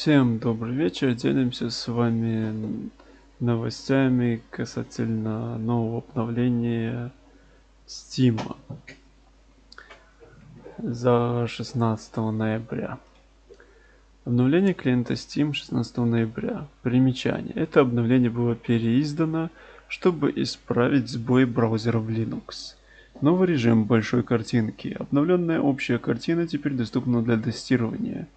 Всем добрый вечер. Делимся с вами новостями касательно нового обновления Steam за 16 ноября. Обновление клиента Steam 16 ноября. Примечание. Это обновление было переиздано, чтобы исправить сбой браузера в Linux. Новый режим большой картинки. Обновленная общая картина теперь доступна для тестирования.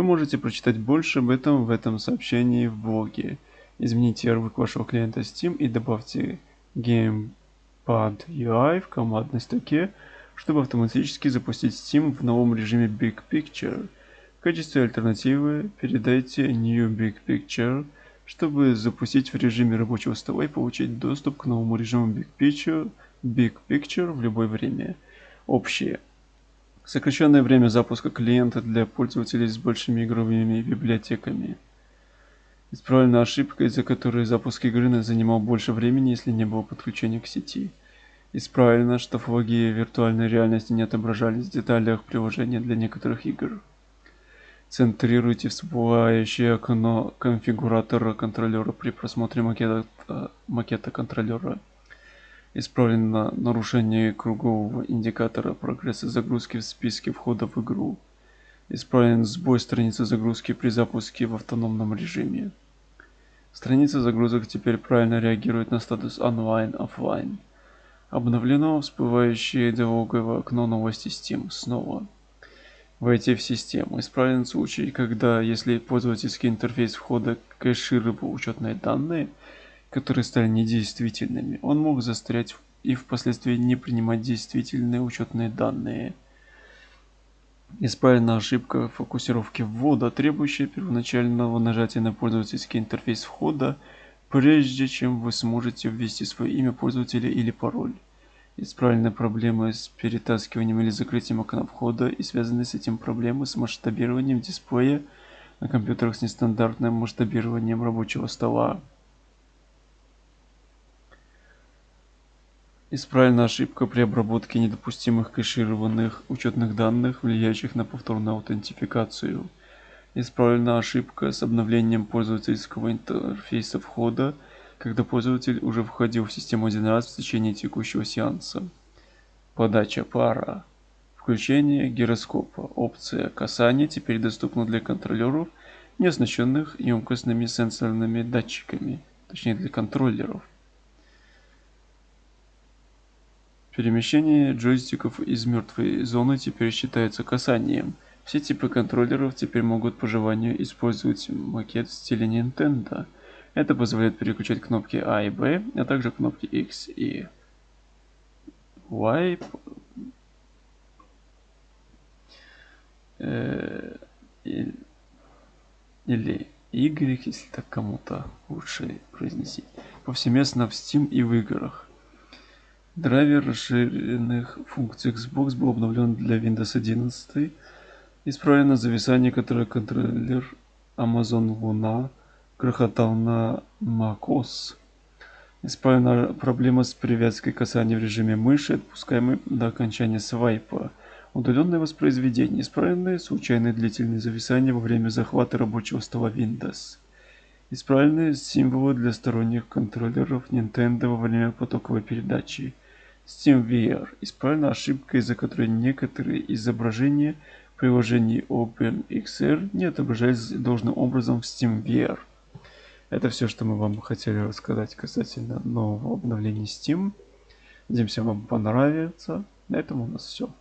Вы можете прочитать больше об этом в этом сообщении в блоге. Измените ярлык вашего клиента Steam и добавьте Gamepad UI в командной строке, чтобы автоматически запустить Steam в новом режиме Big Picture. В качестве альтернативы передайте New Big Picture, чтобы запустить в режиме рабочего стола и получить доступ к новому режиму Big Picture, Big Picture в любое время. Общее. Сокращенное время запуска клиента для пользователей с большими игровыми библиотеками. Исправлена ошибка, из-за которой запуск игры занимал больше времени, если не было подключения к сети. Исправлено, что флаги виртуальной реальности не отображались в деталях приложения для некоторых игр. Центрируйте всплывающее окно конфигуратора контроллера при просмотре макета, макета контроллера. Исправлено нарушение кругового индикатора прогресса загрузки в списке входа в игру. Исправлен сбой страницы загрузки при запуске в автономном режиме. Страница загрузок теперь правильно реагирует на статус онлайн-офлайн. Обновлено всплывающее диалоговое окно новости Steam снова. Войти в систему. Исправлен случай, когда если пользовательский интерфейс входа кэшировал учетные данные – которые стали недействительными, он мог застрять и впоследствии не принимать действительные учетные данные. Исправлена ошибка фокусировки ввода, требующая первоначального нажатия на пользовательский интерфейс входа, прежде чем вы сможете ввести свое имя пользователя или пароль. Исправлены проблемы с перетаскиванием или закрытием окна входа и связанные с этим проблемы с масштабированием дисплея на компьютерах с нестандартным масштабированием рабочего стола. Исправлена ошибка при обработке недопустимых кэшированных учетных данных, влияющих на повторную аутентификацию. Исправлена ошибка с обновлением пользовательского интерфейса входа, когда пользователь уже входил в систему один раз в течение текущего сеанса. Подача пара. Включение гироскопа. Опция касания теперь доступна для контроллеров, не оснащенных емкостными сенсорными датчиками, точнее для контроллеров. Перемещение джойстиков из мертвой зоны теперь считается касанием. Все типы контроллеров теперь могут по желанию использовать макет в стиле Nintendo. Это позволяет переключать кнопки A и B, а также кнопки X и Y э, или Y, если так кому-то лучше произнести, повсеместно в Steam и в играх. Драйвер расширенных функций Xbox был обновлен для Windows 11. Исправлено зависание, которое контроллер Amazon Luna грохотал на macOS. Исправлена проблема с привязкой касания в режиме мыши, отпускаемой до окончания свайпа. Удаленное воспроизведение. Исправленные случайные длительные зависания во время захвата рабочего стола Windows. Исправленные символы для сторонних контроллеров Nintendo во время потоковой передачи. SteamVR. Исправлена ошибка, из-за которой некоторые изображения в приложении OpenXR не отображались должным образом в SteamVR. Это все, что мы вам хотели рассказать касательно нового обновления Steam. Надеемся, вам понравится. На этом у нас все.